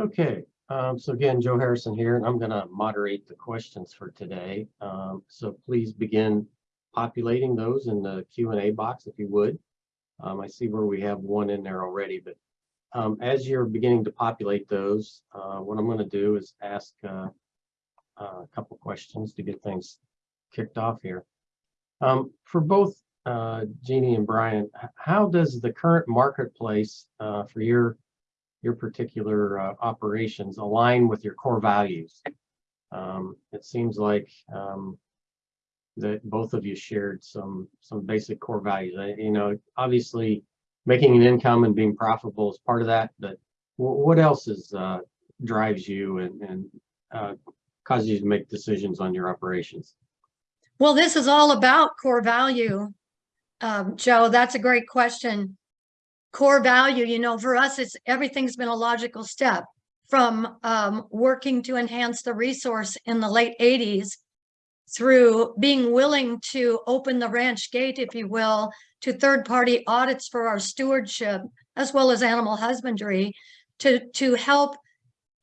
Okay, um, so again, Joe Harrison here, and I'm gonna moderate the questions for today. Um, so please begin populating those in the Q and A box if you would. Um, I see where we have one in there already, but um, as you're beginning to populate those, uh, what I'm gonna do is ask uh, a couple questions to get things kicked off here. Um, for both uh, Jeannie and Brian, how does the current marketplace uh, for your your particular uh, operations align with your core values? Um, it seems like um, that both of you shared some some basic core values. I, you know, obviously, making an income and being profitable is part of that, but what else is uh, drives you and and uh, causes you to make decisions on your operations? Well, this is all about core value. Um, Joe, that's a great question. Core value, you know, for us, it's everything's been a logical step from um, working to enhance the resource in the late 80s through being willing to open the ranch gate, if you will, to third-party audits for our stewardship, as well as animal husbandry, to, to help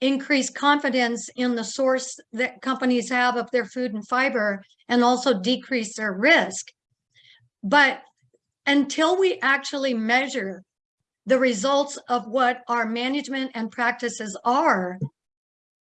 increase confidence in the source that companies have of their food and fiber and also decrease their risk. But until we actually measure the results of what our management and practices are,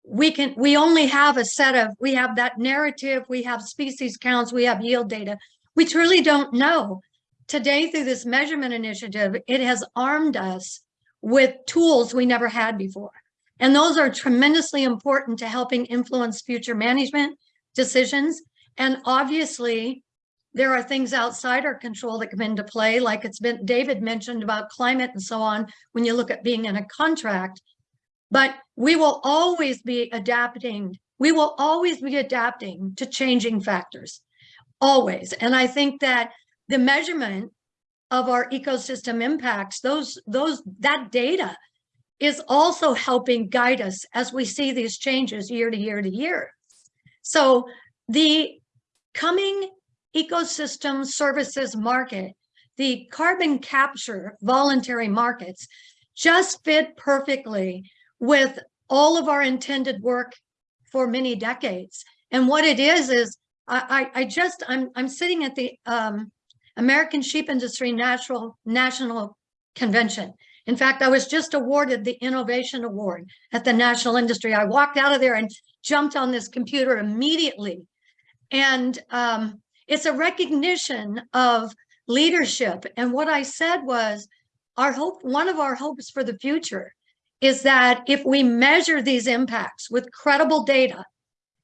we can, we only have a set of, we have that narrative, we have species counts, we have yield data. We truly don't know. Today, through this measurement initiative, it has armed us with tools we never had before. And those are tremendously important to helping influence future management decisions. And obviously, there are things outside our control that come into play, like it's been David mentioned about climate and so on, when you look at being in a contract. But we will always be adapting. We will always be adapting to changing factors, always. And I think that the measurement of our ecosystem impacts, those, those, that data is also helping guide us as we see these changes year to year to year. So the coming ecosystem services market, the carbon capture voluntary markets just fit perfectly with all of our intended work for many decades. And what it is, is I, I, I just, I'm, I'm sitting at the um, American Sheep Industry Natural National Convention. In fact, I was just awarded the Innovation Award at the National Industry. I walked out of there and jumped on this computer immediately. And um, it's a recognition of leadership. And what I said was, our hope, one of our hopes for the future is that if we measure these impacts with credible data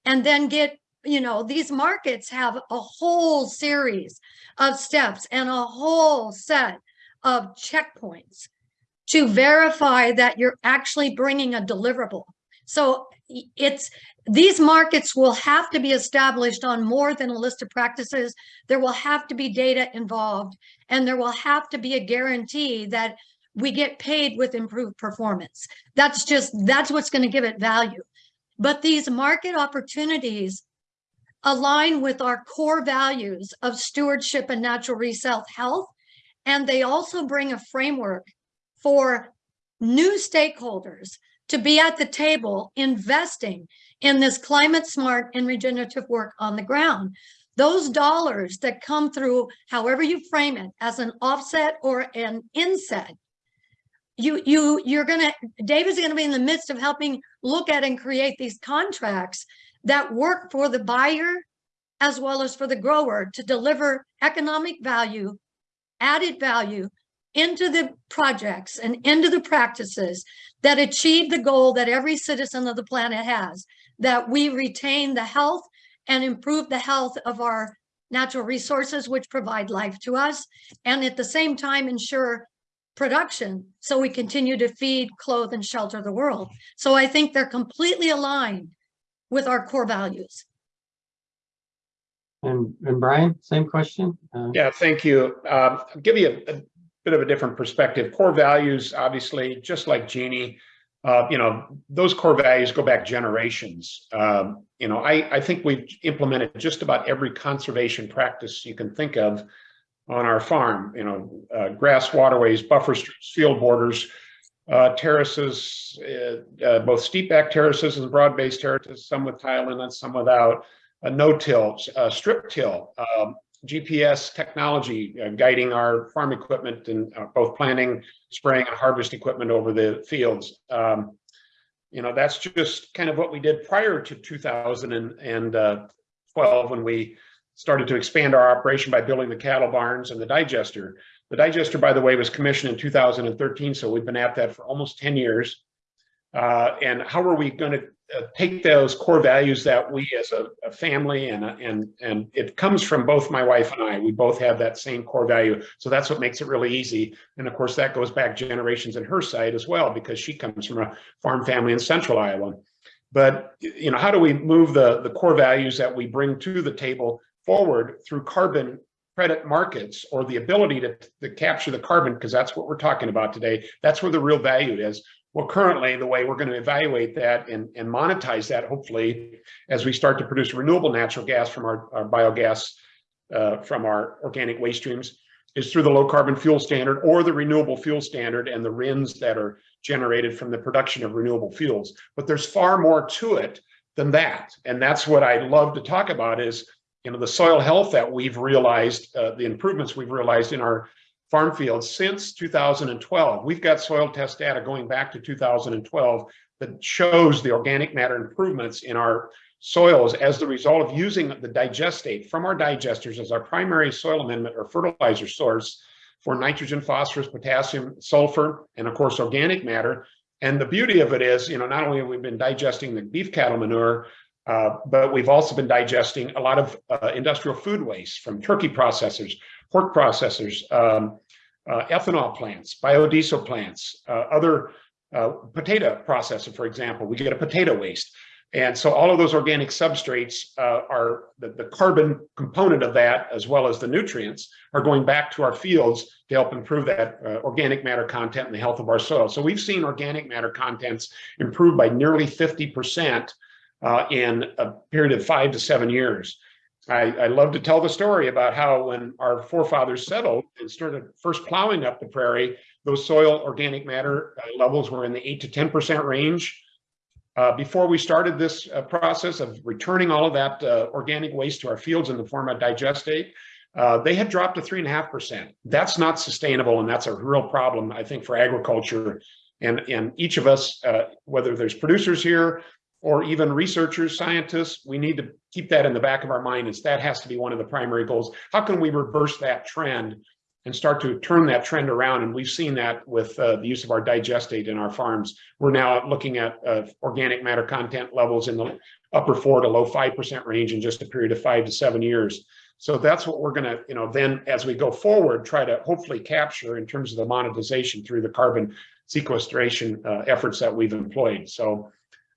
and then get, you know, these markets have a whole series of steps and a whole set of checkpoints to verify that you're actually bringing a deliverable. So it's these markets will have to be established on more than a list of practices. There will have to be data involved, and there will have to be a guarantee that we get paid with improved performance. That's just, that's what's going to give it value. But these market opportunities align with our core values of stewardship and natural resource health. And they also bring a framework for new stakeholders to be at the table investing in this climate smart and regenerative work on the ground. Those dollars that come through, however you frame it, as an offset or an inset, you you you're gonna David's gonna be in the midst of helping look at and create these contracts that work for the buyer as well as for the grower to deliver economic value, added value into the projects and into the practices that achieve the goal that every citizen of the planet has, that we retain the health and improve the health of our natural resources, which provide life to us, and at the same time ensure production so we continue to feed, clothe, and shelter the world. So I think they're completely aligned with our core values. And and Brian, same question. Uh, Yeah, thank you. Um, I'll give you a, a bit of a different perspective. Core values, obviously, just like Jeannie, uh, you know, those core values go back generations. Um, you know, I, I think we've implemented just about every conservation practice you can think of on our farm, you know, uh, grass waterways, buffer field borders, uh, terraces, uh, uh, both steep back terraces and broad based terraces, some with tile inlets, some without, uh, strip till, um, GPS technology uh, guiding our farm equipment and uh, both planting, spraying and harvest equipment over the fields. Um, you know, that's just kind of what we did prior to 2012 when we started to expand our operation by building the cattle barns and the digester. The digester, by the way, was commissioned in 2013, so we've been at that for almost 10 years. Uh, and how are we going to uh, take those core values that we as a, a family and and and it comes from both my wife and I. We both have that same core value, so that's what makes it really easy. And of course, that goes back generations in her side as well because she comes from a farm family in Central Iowa. But you know, how do we move the the core values that we bring to the table forward through carbon credit markets or the ability to, to capture the carbon because that's what we're talking about today. That's where the real value is. Well, currently, the way we're going to evaluate that and, and monetize that, hopefully, as we start to produce renewable natural gas from our, our biogas uh, from our organic waste streams, is through the low carbon fuel standard or the renewable fuel standard and the RINs that are generated from the production of renewable fuels. But there's far more to it than that. And that's what I love to talk about is, you know, the soil health that we've realized, uh, the improvements we've realized in our farm fields since 2012. We've got soil test data going back to 2012 that shows the organic matter improvements in our soils as the result of using the digestate from our digesters as our primary soil amendment or fertilizer source for nitrogen, phosphorus, potassium, sulfur, and of course, organic matter. And the beauty of it is, you know, not only have we been digesting the beef cattle manure, uh, but we've also been digesting a lot of uh, industrial food waste from turkey processors, pork processors, um, uh, ethanol plants, biodiesel plants, uh, other uh, potato processor, for example, we get a potato waste. And so all of those organic substrates uh, are the, the carbon component of that, as well as the nutrients, are going back to our fields to help improve that uh, organic matter content and the health of our soil. So we've seen organic matter contents improve by nearly 50% uh, in a period of five to seven years. I, I love to tell the story about how when our forefathers settled and started first plowing up the prairie, those soil organic matter uh, levels were in the eight to 10% range. Uh, before we started this uh, process of returning all of that uh, organic waste to our fields in the form of digestate, uh, they had dropped to three and a half percent. That's not sustainable, and that's a real problem, I think, for agriculture. And, and each of us, uh, whether there's producers here or even researchers, scientists, we need to keep that in the back of our mind. That has to be one of the primary goals. How can we reverse that trend and start to turn that trend around? And we've seen that with uh, the use of our digestate in our farms. We're now looking at uh, organic matter content levels in the upper four to low 5% range in just a period of five to seven years. So that's what we're gonna, you know, then as we go forward, try to hopefully capture in terms of the monetization through the carbon sequestration uh, efforts that we've employed. So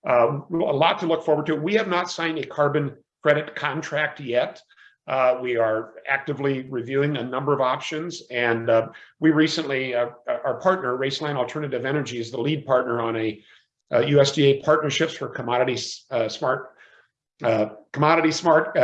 uh, a lot to look forward to. We have not signed a carbon credit contract yet. Uh, we are actively reviewing a number of options, and uh, we recently, uh, our partner, Roeslein Alternative Energy, is the lead partner on a, USDA partnerships for commodities uh, smart, uh, commodity smart,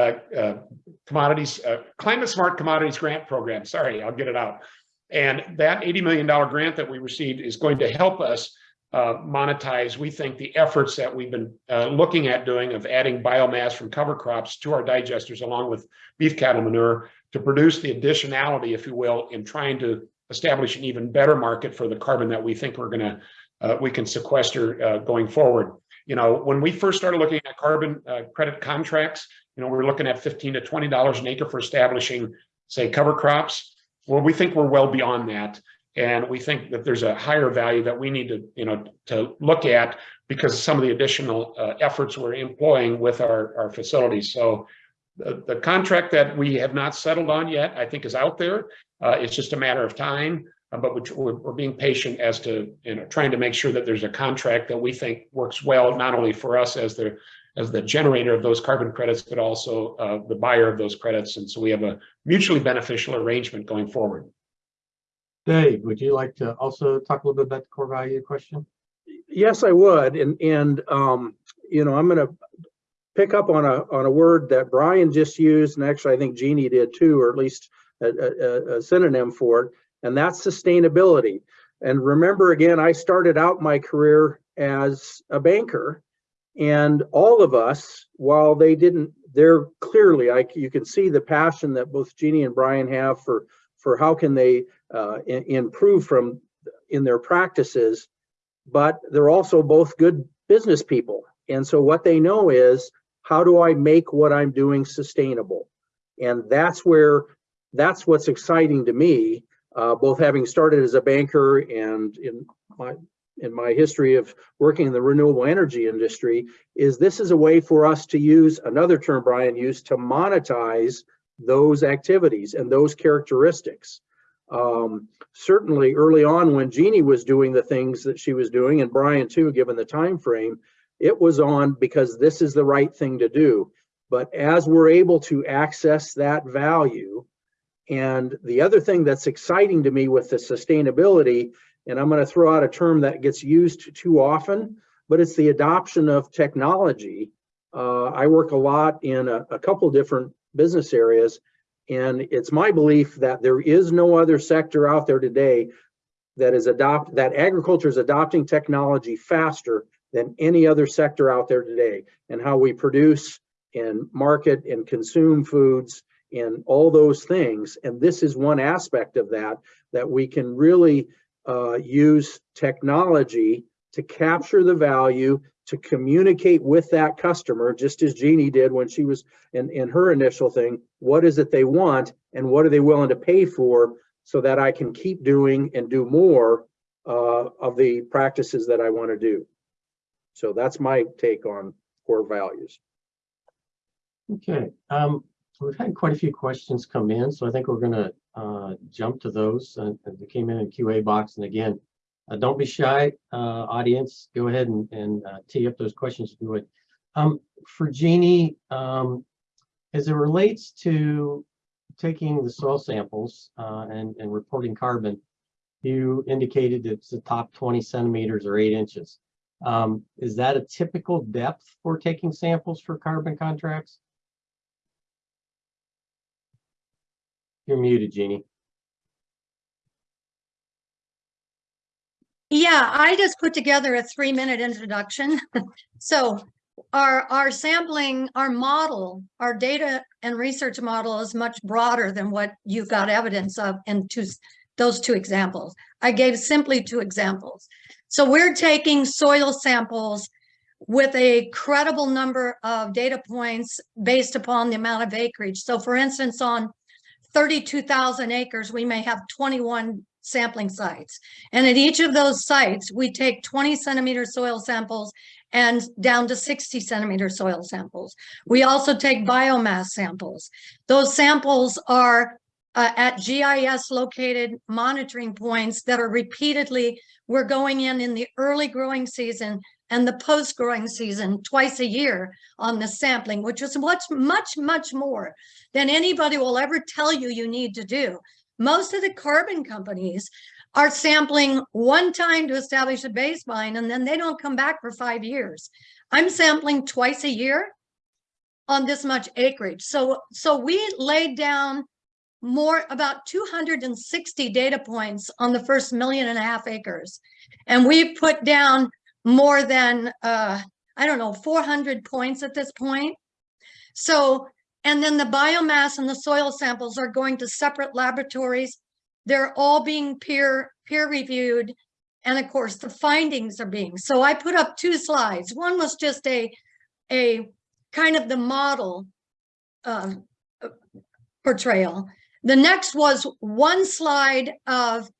commodities, climate smart commodities grant program. Sorry, I'll get it out. And that $80 million grant that we received is going to help us uh, monetize, we think, the efforts that we've been uh, looking at doing of adding biomass from cover crops to our digesters along with beef cattle manure to produce the additionality, if you will, in trying to establish an even better market for the carbon that we think we're going to uh, we can sequester uh, going forward. You know, when we first started looking at carbon uh, credit contracts, you know, we we're looking at 15 to 20 dollars an acre for establishing, say, cover crops. Well, we think we're well beyond that. And we think that there's a higher value that we need to, you know, to look at because of some of the additional uh, efforts we're employing with our, our facilities. So the, the contract that we have not settled on yet, I think is out there. Uh, it's just a matter of time, uh, but we're, we're being patient as to, you know, trying to make sure that there's a contract that we think works well, not only for us as the as the generator of those carbon credits, but also uh, the buyer of those credits. And so we have a mutually beneficial arrangement going forward. Dave, would you like to also talk a little bit about the core value question? Yes, I would. And, and, um, you know, I'm going to pick up on a, on a word that Brian just used, and actually I think Jeannie did too, or at least a, a, a synonym for it, and that's sustainability. And remember again, I started out my career as a banker and all of us, while they didn't, they're clearly, I, you can see the passion that both Jeannie and Brian have for, for how can they uh, improve from in their practices. But they're also both good business people. And so what they know is, how do I make what I'm doing sustainable? And that's where, that's what's exciting to me, uh, both having started as a banker and in my, in my history of working in the renewable energy industry, is this is a way for us to use, another term Brian used, to monetize those activities and those characteristics. Um, certainly early on when Jeannie was doing the things that she was doing, and Brian too, given the time frame, it was on because this is the right thing to do. But as we're able to access that value, and the other thing that's exciting to me with the sustainability, and I'm going to throw out a term that gets used too often, but it's the adoption of technology. Uh, I work a lot in a, a couple different business areas, and it's my belief that there is no other sector out there today that is adopt that agriculture is adopting technology faster than any other sector out there today and how we produce and market and consume foods and all those things. And this is one aspect of that, that we can really uh, use technology to capture the value, to communicate with that customer, just as Jeannie did when she was in, in her initial thing. What is it they want and what are they willing to pay for so that I can keep doing and do more uh, of the practices that I want to do. So that's my take on core values. Okay, um, we've had quite a few questions come in, so I think we're gonna, uh, jump to those, uh, that came in in QA box, and again, uh, don't be shy, uh, audience, go ahead and, and, uh, tee up those questions if you would. Um, for Jeannie, um, as it relates to taking the soil samples, uh, and, and reporting carbon, you indicated it's the top twenty centimeters or eight inches. Um, is that a typical depth for taking samples for carbon contracts? You're muted, Jeannie. Yeah, I just put together a three minute introduction. So our, our sampling, our model, our data and research model is much broader than what you've got evidence of in two, those two examples. I gave simply two examples. So we're taking soil samples with a credible number of data points based upon the amount of acreage. So for instance, on 32,000 acres, we may have 21 sampling sites. And at each of those sites, we take 20 centimeter soil samples and down to 60 centimeter soil samples. We also take biomass samples. Those samples are uh, at GIS located monitoring points that are repeatedly, we're going in in the early growing season and the post growing season twice a year on the sampling, which is much, much, much more than anybody will ever tell you you need to do. Most of the carbon companies are sampling one time to establish a baseline and then they don't come back for five years. I'm sampling twice a year on this much acreage. So, so we laid down more about 260 data points on the first million and a half acres. And we put down more than, uh, I don't know, 400 points at this point. So, and then the biomass and the soil samples are going to separate laboratories. They're all being peer, peer reviewed. And of course, the findings are being, so I put up two slides. One was just a, a kind of the model uh, portrayal. The next was one slide of,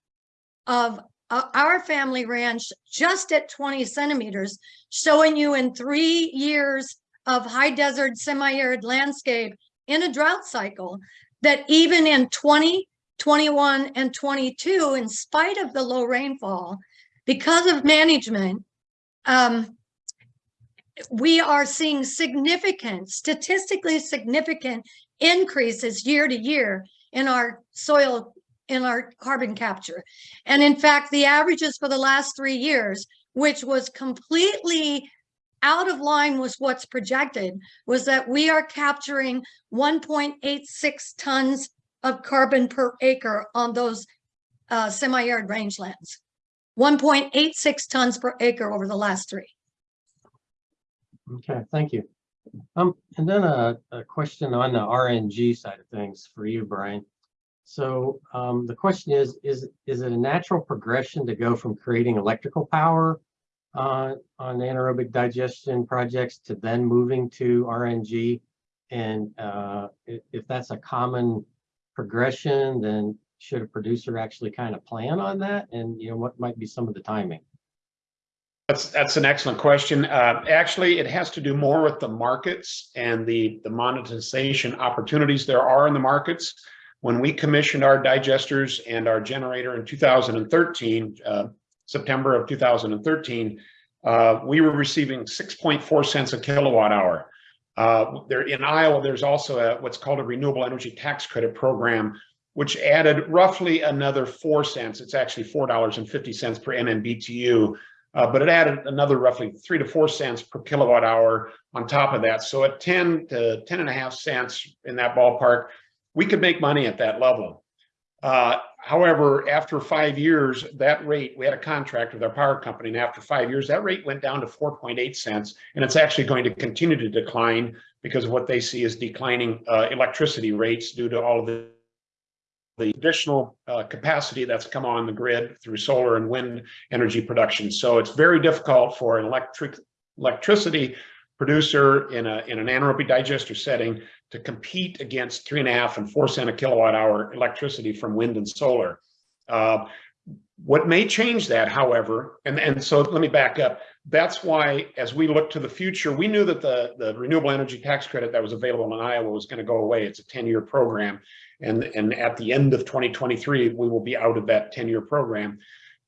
of uh, our family ranch just at 20 centimeters, showing you in three years of high desert, semi-arid landscape in a drought cycle, that even in 20, 21, and 22, in spite of the low rainfall, because of management, um, we are seeing significant, statistically significant increases year to year in our soil, in our carbon capture. And in fact, the averages for the last three years, which was completely out of line with what's projected, was that we are capturing 1.86 tons of carbon per acre on those uh, semi-arid rangelands. one point eight six tons per acre over the last three. Okay, thank you. Um, and then a, a question on the RNG side of things for you, Brian. So, um, the question is, is, is it a natural progression to go from creating electrical power uh, on anaerobic digestion projects to then moving to RNG? And, uh, if, that's a common progression, then should a producer actually kind of plan on that? And, you know, what might be some of the timing? That's, that's an excellent question. Uh, actually, it has to do more with the markets and the, the monetization opportunities there are in the markets. When we commissioned our digesters and our generator in 2013, uh, September of 2013, uh, we were receiving 6.4 cents a kilowatt hour. Uh, there in Iowa, there's also a, what's called a renewable energy tax credit program, which added roughly another four cents. It's actually $4.50 per MMBTU uh, but it added another roughly three to four cents per kilowatt hour on top of that. So at 10 to 10 and a half cents in that ballpark, we could make money at that level. Uh, however, after five years, that rate, we had a contract with our power company, and after five years, that rate went down to 4.8 cents, and it's actually going to continue to decline because of what they see as declining uh, electricity rates due to all of the the additional uh, capacity that's come on the grid through solar and wind energy production. So it's very difficult for an electric electricity producer in a in an anaerobic digester setting to compete against three and a half and four cent a kilowatt hour electricity from wind and solar. Uh, what may change that, however, and, and so let me back up. That's why, as we look to the future, we knew that the, the renewable energy tax credit that was available in Iowa was going to go away. It's a 10 year program. And, and at the end of 2023, we will be out of that 10 year program.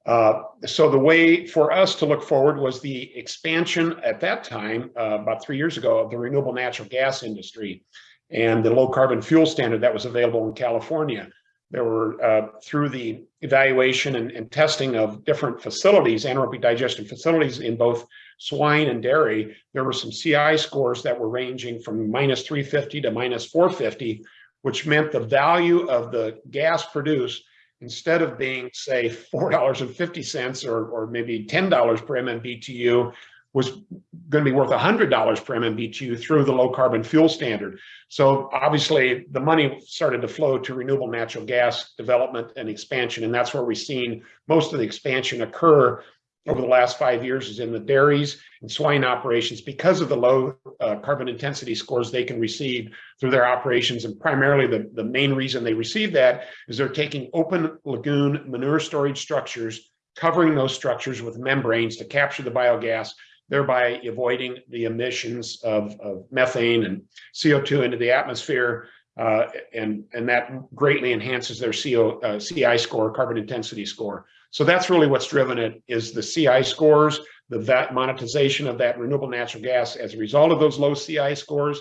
Uh, so the way for us to look forward was the expansion at that time, uh, about three years ago, of the renewable natural gas industry and the low carbon fuel standard that was available in California. There were, uh, through the evaluation and, and, testing of different facilities, anaerobic digestion facilities in both swine and dairy, there were some CI scores that were ranging from minus 350 to minus 450, which meant the value of the gas produced, instead of being, say, $4.50 or, or maybe $10 per MMBTU, was going to be worth $100 per MMBTU through the low carbon fuel standard. So obviously the money started to flow to renewable natural gas development and expansion. And that's where we've seen most of the expansion occur over the last five years is in the dairies and swine operations because of the low uh, carbon intensity scores they can receive through their operations. And primarily the, the main reason they receive that is they're taking open lagoon manure storage structures, covering those structures with membranes to capture the biogas thereby avoiding the emissions of, of methane and CO2 into the atmosphere. Uh, and, and that greatly enhances their CO, uh, CI score, carbon intensity score. So that's really what's driven it is the CI scores, the that monetization of that renewable natural gas as a result of those low CI scores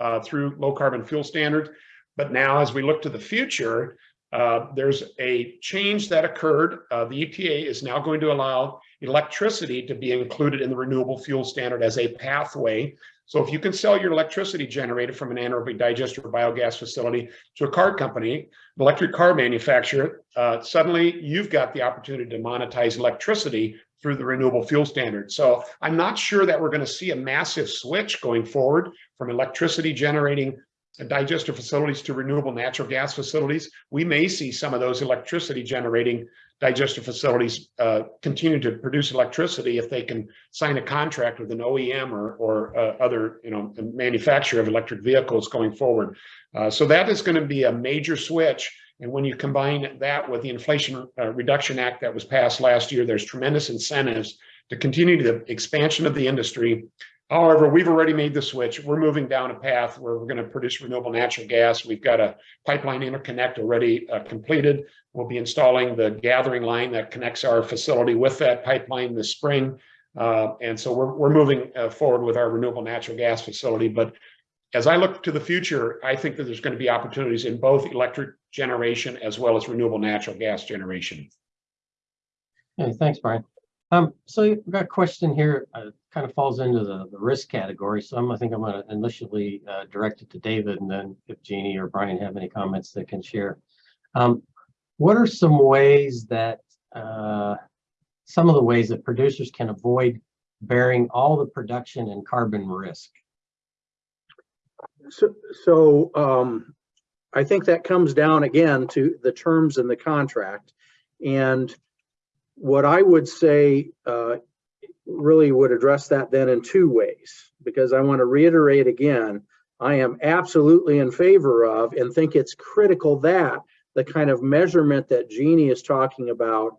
uh, through low carbon fuel standards. But now as we look to the future, uh, there's a change that occurred. Uh, the EPA is now going to allow electricity to be included in the renewable fuel standard as a pathway. So if you can sell your electricity generated from an anaerobic digester or biogas facility to a car company, an electric car manufacturer, uh, suddenly you've got the opportunity to monetize electricity through the renewable fuel standard. So I'm not sure that we're going to see a massive switch going forward from electricity generating digester facilities to renewable natural gas facilities. We may see some of those electricity generating digester facilities uh, continue to produce electricity if they can sign a contract with an OEM or, or uh, other you know manufacturer of electric vehicles going forward. Uh, so that is going to be a major switch. And when you combine that with the Inflation uh, Reduction Act that was passed last year, there's tremendous incentives to continue the expansion of the industry However, we've already made the switch. We're moving down a path where we're going to produce renewable natural gas. We've got a pipeline interconnect already uh, completed. We'll be installing the gathering line that connects our facility with that pipeline this spring. Uh, and so we're, we're moving uh, forward with our renewable natural gas facility. But as I look to the future, I think that there's going to be opportunities in both electric generation as well as renewable natural gas generation. Hey, thanks, Brian. Um, so we've got a question here, uh, kind of falls into the, the risk category. So I'm, I think I'm going to initially uh, direct it to David and then if Jeannie or Brian have any comments they can share. Um, what are some ways that uh, some of the ways that producers can avoid bearing all the production and carbon risk. So, so, um, I think that comes down again to the terms in the contract. And what I would say, uh, really would address that then in two ways, because I want to reiterate again, I am absolutely in favor of and think it's critical that the kind of measurement that Jeannie is talking about,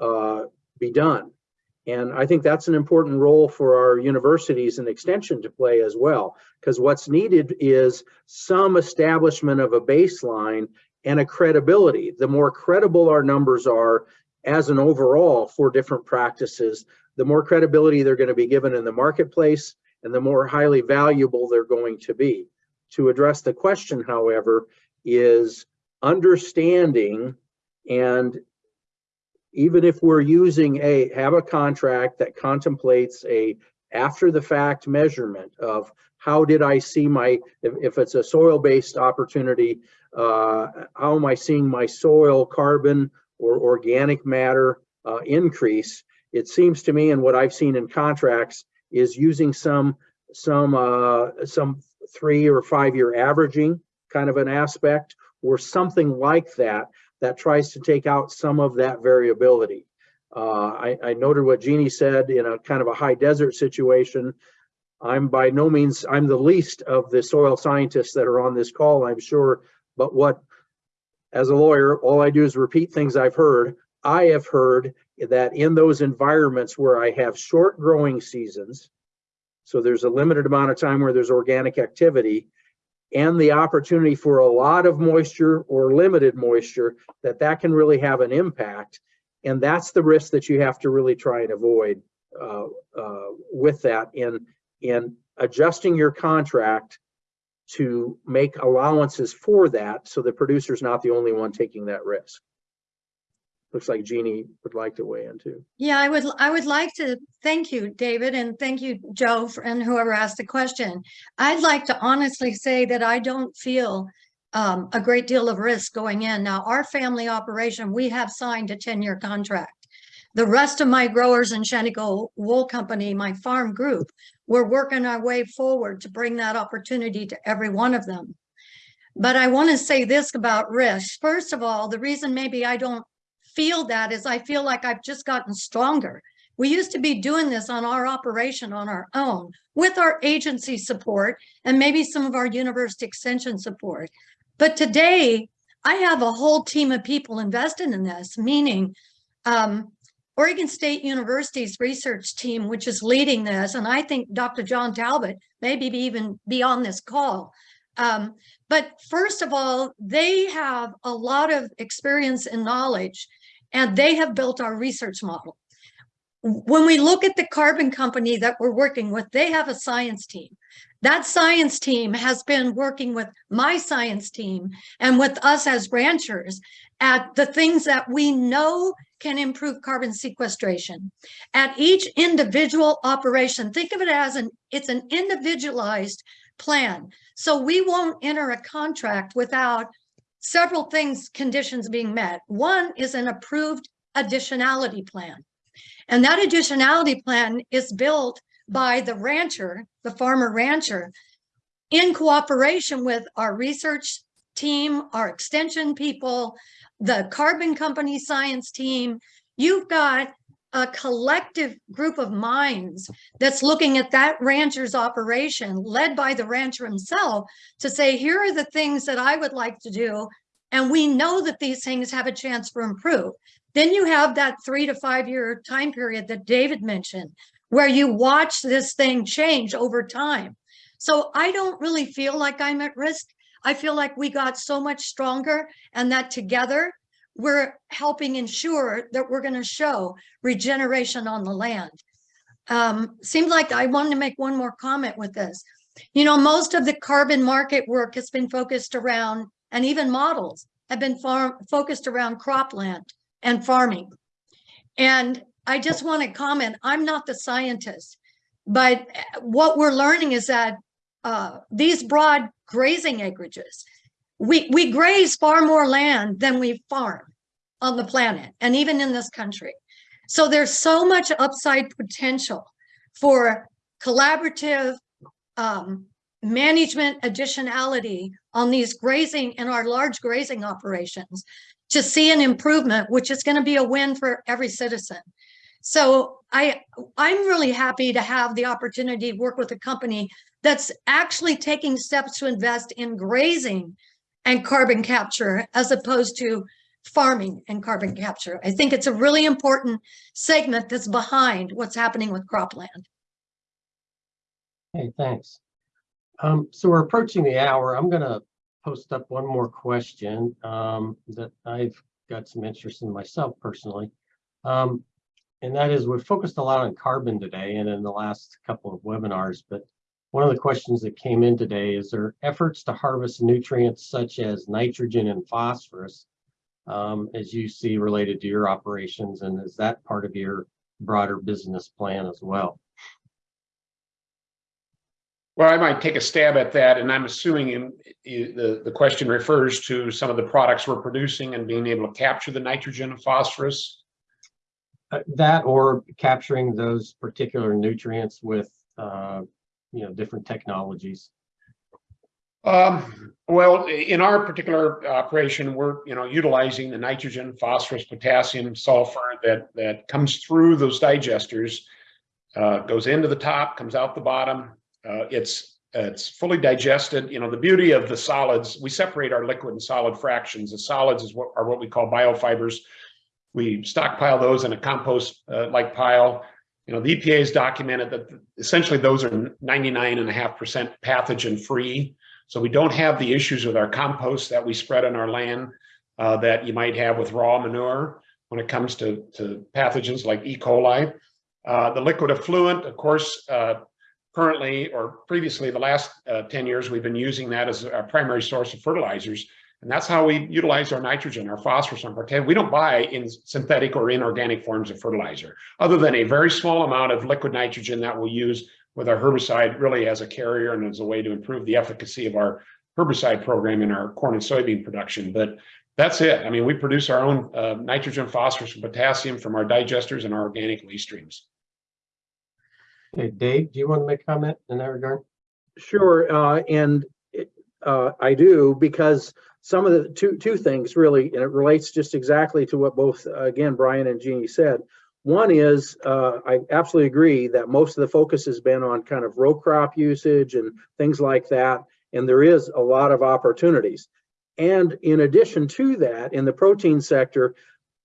uh, be done. And I think that's an important role for our universities and extension to play as well, because what's needed is some establishment of a baseline and a credibility. The more credible our numbers are as an overall for different practices, the more credibility they're going to be given in the marketplace and the more highly valuable they're going to be. To address the question, however, is understanding and even if we're using a, have a contract that contemplates a after the fact measurement of how did I see my, if, if it's a soil-based opportunity, uh, how am I seeing my soil carbon or organic matter uh, increase? It seems to me, and what I've seen in contracts, is using some, some, uh, some three or five year averaging kind of an aspect or something like that that tries to take out some of that variability. Uh, I, I noted what Jeannie said in a kind of a high desert situation. I'm by no means, I'm the least of the soil scientists that are on this call, I'm sure. But what, as a lawyer, all I do is repeat things I've heard. I have heard that in those environments where I have short growing seasons, so there's a limited amount of time where there's organic activity, and the opportunity for a lot of moisture or limited moisture, that that can really have an impact. And that's the risk that you have to really try and avoid uh, uh, with that in, in adjusting your contract to make allowances for that so the producer's not the only one taking that risk. Looks like Jeannie would like to weigh in too. Yeah, I would, I would like to thank you, David, and thank you, Joe, for- and whoever asked the question. I'd like to honestly say that I don't feel um, a great deal of risk going in. Now, our family operation, we have signed a ten-year contract. The rest of my growers in Shaniko Wool Company, my farm group, we're working our way forward to bring that opportunity to every one of them. But I want to say this about risk. First of all, the reason maybe I don't feel that is I feel like I've just gotten stronger. We used to be doing this on our operation on our own with our agency support and maybe some of our university extension support. But today I have a whole team of people invested in this, meaning um, Oregon State University's research team, which is leading this, and I think Dr. John Talbot maybe be even be on this call. Um, but first of all, they have a lot of experience and knowledge and they have built our research model. When we look at the carbon company that we're working with, they have a science team. That science team has been working with my science team and with us as ranchers at the things that we know can improve carbon sequestration. At each individual operation, think of it as an, it's an individualized plan. So we won't enter a contract without several things, conditions being met. One is an approved additionality plan. And that additionality plan is built by the rancher, the farmer rancher, in cooperation with our research team, our extension people, the carbon company science team. You've got a collective group of minds that's looking at that rancher's operation led by the rancher himself to say, here are the things that I would like to do. And we know that these things have a chance for improve. Then you have that three to five year time period that David mentioned, where you watch this thing change over time. So I don't really feel like I'm at risk. I feel like we got so much stronger and that together we're helping ensure that we're going to show regeneration on the land. Um, seems like I wanted to make one more comment with this. You know, most of the carbon market work has been focused around, and even models have been focused around cropland and farming. And I just want to comment, I'm not the scientist, but what we're learning is that uh, these broad grazing acreages, we, we graze far more land than we farm on the planet and even in this country. So there's so much upside potential for collaborative um, management additionality on these grazing and our large grazing operations to see an improvement, which is going to be a win for every citizen. So I, I'm really happy to have the opportunity to work with a company that's actually taking steps to invest in grazing and carbon capture as opposed to farming and carbon capture. I think it's a really important segment that's behind what's happening with cropland. Hey, thanks. Um, so we're approaching the hour. I'm gonna post up one more question, um, that I've got some interest in myself personally. Um, and that is, we've focused a lot on carbon today and in the last couple of webinars, but one of the questions that came in today is there efforts to harvest nutrients such as nitrogen and phosphorus um, as you see related to your operations, and is that part of your broader business plan as well? Well, I might take a stab at that, and I'm assuming in, i- the, the question refers to some of the products we're producing and being able to capture the nitrogen and phosphorus. Uh, That or capturing those particular nutrients with, uh, you know, different technologies. Um, well, in our particular operation, we're, you know, utilizing the nitrogen, phosphorus, potassium, sulfur that, that comes through those digesters, uh, goes into the top, comes out the bottom. Uh, it's, it's fully digested. You know, the beauty of the solids, we separate our liquid and solid fractions. The solids is what are what we call biofibers. We stockpile those in a compost uh, like pile. You know, the EPA has documented that essentially those are 99 and a half percent pathogen free. So we don't have the issues with our compost that we spread on our land uh, that you might have with raw manure when it comes to, to pathogens like E. coli. Uh, the liquid effluent, of course, uh, currently or previously the last uh, 10 years, we've been using that as our primary source of fertilizers. And that's how we utilize our nitrogen, our phosphorus, and potassium. We don't buy in synthetic or inorganic forms of fertilizer, other than a very small amount of liquid nitrogen that we'll use with our herbicide really as a carrier and as a way to improve the efficacy of our herbicide program in our corn and soybean production. But that's it. I mean, we produce our own uh, nitrogen, phosphorus, and potassium from our digesters and our organic leaf streams. Okay, Dave, do you want to make a comment in that regard? Sure, uh, and uh, I do because some of the two two things really, and it relates just exactly to what both again Brian and Jeannie said. One is uh, I absolutely agree that most of the focus has been on kind of row crop usage and things like that, and there is a lot of opportunities. And in addition to that, in the protein sector,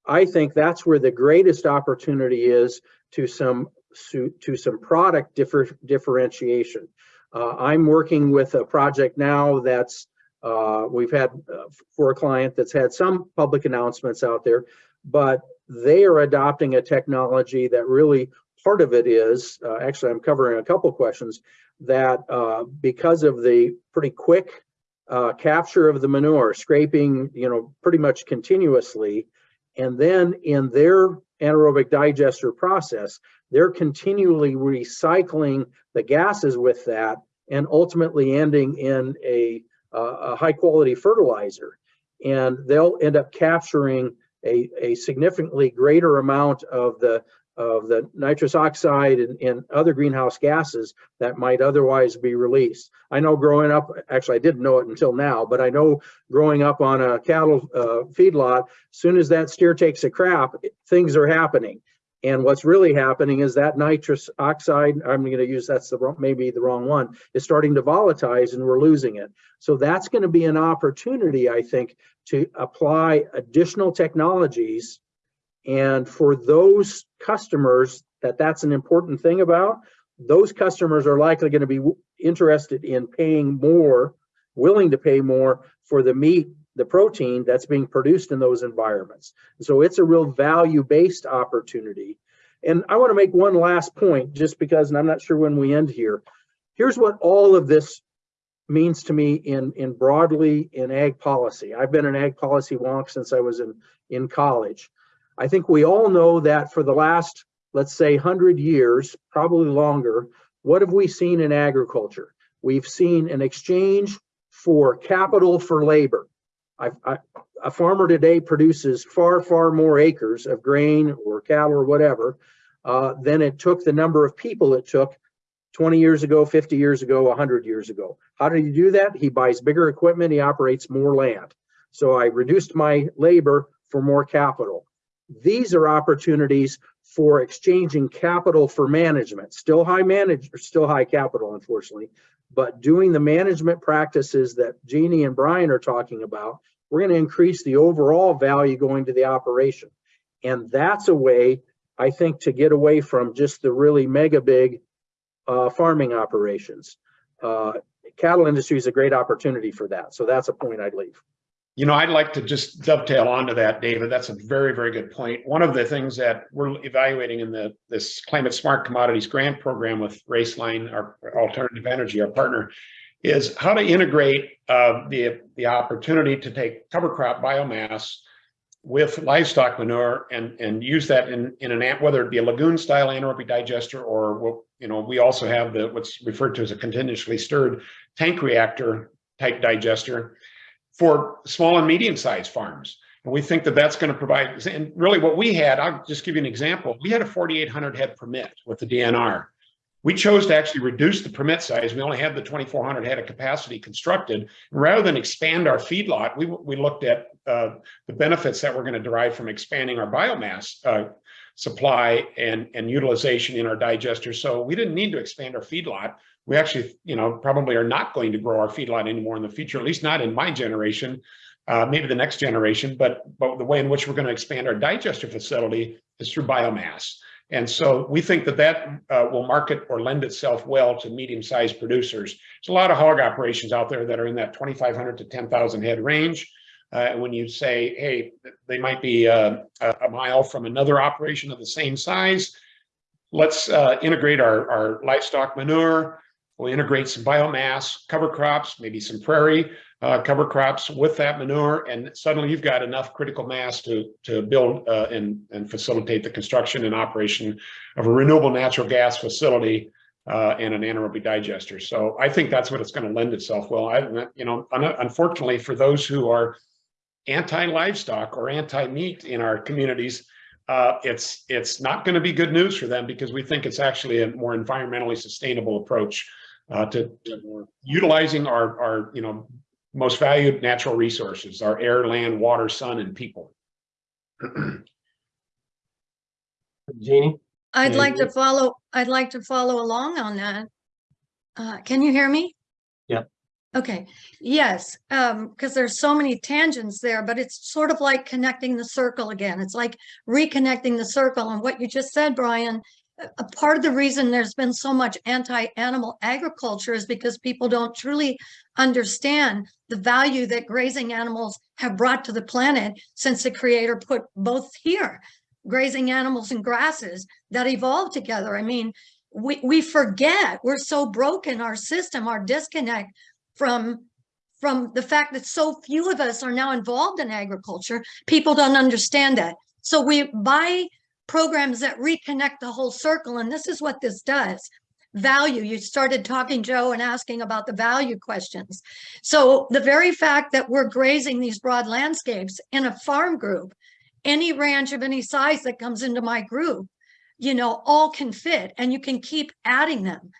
I think that's where the greatest opportunity is to some to some product differ, differentiation. Uh, I'm working with a project now that's uh, we've had uh, for a client that's had some public announcements out there, but they are adopting a technology that really part of it is uh, actually I'm covering a couple questions that uh, because of the pretty quick uh, capture of the manure, scraping, you know, pretty much continuously, and then in their anaerobic digester process, they're continually recycling the gases with that and ultimately ending in a, a high quality fertilizer. And they'll end up capturing a, a significantly greater amount of the of the nitrous oxide and, and other greenhouse gases that might otherwise be released. I know growing up, actually I didn't know it until now, but I know growing up on a cattle uh, feedlot, as soon as that steer takes a crap, things are happening. And what's really happening is that nitrous oxide, I'm going to use that's the wrong, maybe the wrong one, is starting to volatilize and we're losing it. So that's going to be an opportunity, I think, to apply additional technologies. And for those customers that that's an important thing about, those customers are likely going to be interested in paying more, willing to pay more for the meat the protein that's being produced in those environments. So it's a real value-based opportunity. And I want to make one last point, just because, and I'm not sure when we end here. Here's what all of this means to me in, in broadly in ag policy. I've been an ag policy wonk since I was in, in college. I think we all know that for the last, let's say 100 years, probably longer, what have we seen in agriculture? We've seen an exchange for capital for labor. A farmer today produces far, far more acres of grain or cattle or whatever uh, than it took the number of people it took 20 years ago, 50 years ago, 100 years ago. How did he do that? He buys bigger equipment, he operates more land. So I reduced my labor for more capital. These are opportunities for exchanging capital for management. Still high manage, still high capital, unfortunately, but doing the management practices that Jeannie and Brian are talking about, we're going to increase the overall value going to the operation. And that's a way, I think, to get away from just the really mega big uh, farming operations. Uh, cattle industry is a great opportunity for that. So that's a point I'd leave. You know, I'd like to just dovetail onto that, David. That's a very, very good point. One of the things that we're evaluating in the this Climate Smart Commodities Grant Program with Roeslein, our alternative energy, our partner, is how to integrate uh, the the opportunity to take cover crop biomass with livestock manure and and use that in in an whether it be a lagoon style anaerobic digester or what you know we also have the what's referred to as a continuously stirred tank reactor type digester for small and medium sized farms. And we think that that's going to provide, and really what we had, I'll just give you an example. We had a 4,800 head permit with the DNR. We chose to actually reduce the permit size. We only had the 2,400 head of capacity constructed. Rather than expand our feedlot, we, we looked at uh, the benefits that we're going to derive from expanding our biomass uh, supply and, and utilization in our digester. So we didn't need to expand our feedlot we actually, you know, probably are not going to grow our feedlot anymore in the future, at least not in my generation, uh, maybe the next generation, but, but the way in which we're going to expand our digester facility is through biomass. And so we think that that uh, will market or lend itself well to medium-sized producers. There's a lot of hog operations out there that are in that 2,500 to 10,000 head range. Uh, when you say, hey, they might be uh, a mile from another operation of the same size, let's uh, integrate our, our livestock manure, We'll integrate some biomass, cover crops, maybe some prairie uh, cover crops with that manure, and suddenly you've got enough critical mass to, to build uh, and, and facilitate the construction and operation of a renewable natural gas facility uh, and an anaerobic digester. So I think that's what it's going to lend itself well. I, you know, unfortunately, for those who are anti-livestock or anti-meat in our communities, uh, it's it's not going to be good news for them because we think it's actually a more environmentally sustainable approach uh, to, to utilizing our, our, you know, most valued natural resources, our air, land, water, sun, and people. Jeannie? I'd like to follow, I'd like to follow along on that. Uh, can you hear me? Yeah. Okay, yes, um, because there's so many tangents there, but it's sort of like connecting the circle again. It's like reconnecting the circle and what you just said, Brian. A- part of the reason there's been so much anti-animal agriculture is because people don't truly understand the value that grazing animals have brought to the planet since the creator put both here grazing animals and grasses that evolved together. I mean, we, we forget, we're so broken, our system, our disconnect from, from the fact that so few of us are now involved in agriculture. People don't understand that. So we buy programs that reconnect the whole circle, and this is what this does. Value, you started talking, Joe, and asking about the value questions. So the very fact that we're grazing these broad landscapes in a farm group any ranch of any size that comes into my group, you know, all can fit and you can keep adding them.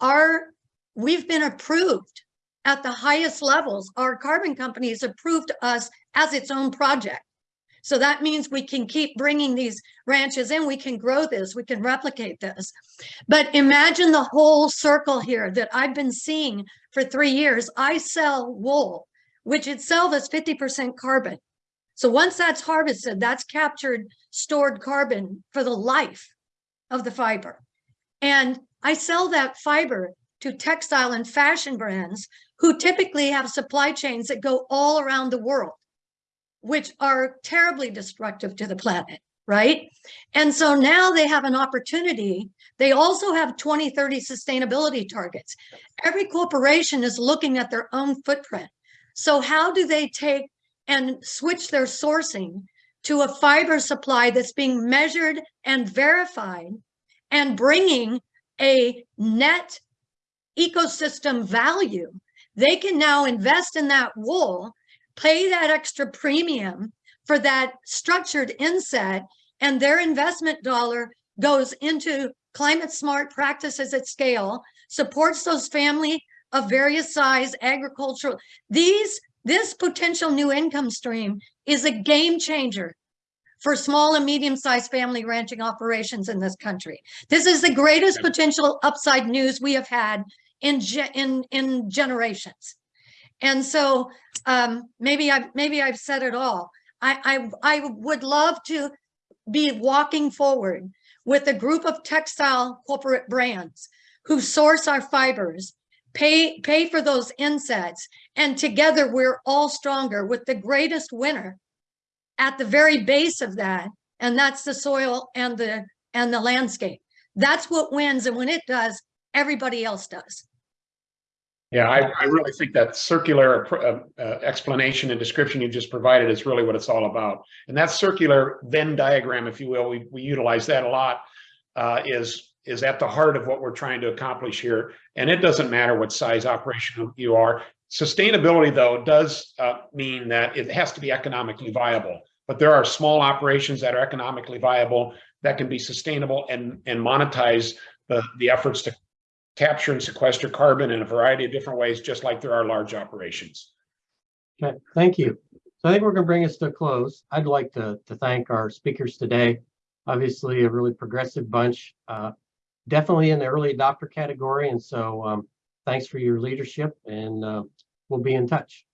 Our, we've been approved at the highest levels. Our carbon company has approved us as its own project. So that means we can keep bringing these ranches in, we can grow this, we can replicate this. But imagine the whole circle here that I've been seeing for three years. I sell wool, which itself is 50% carbon. So once that's harvested, that's captured stored carbon for the life of the fiber. And I sell that fiber to textile and fashion brands who typically have supply chains that go all around the world, which are terribly destructive to the planet, right? And so now they have an opportunity. They also have 2030 sustainability targets. Every corporation is looking at their own footprint. So how do they take and switch their sourcing to a fiber supply that's being measured and verified and bringing a net ecosystem value. They can now invest in that wool, pay that extra premium for that structured inset and their investment dollar goes into climate smart practices at scale, supports those family of various size agricultural. These, this potential new income stream is a game changer for small and medium-sized family ranching operations in this country. This is the greatest potential upside news we have had in in in generations. And so um maybe I've maybe I've said it all. I I I would love to be walking forward with a group of textile corporate brands who source our fibers, pay pay for those insets, and together we're all stronger with the greatest winner at the very base of that, and that's the soil and the and the landscape. That's what wins, and when it does, everybody else does. Yeah, I, I really think that circular uh, uh, explanation and description you just provided is really what it's all about. And that circular Venn diagram, if you will, we, we utilize that a lot, uh, is, is at the heart of what we're trying to accomplish here. And it doesn't matter what size operation you are. Sustainability, though, does uh, mean that it has to be economically viable. But there are small operations that are economically viable that can be sustainable and, and monetize the, the efforts to capture and sequester carbon in a variety of different ways, just like there are large operations. Okay, thank you. So I think we're gonna bring us to a close. I'd like to, to thank our speakers today. Obviously, a really progressive bunch, uh, definitely in the early adopter category. And so, um, thanks for your leadership and, uh, we'll be in touch.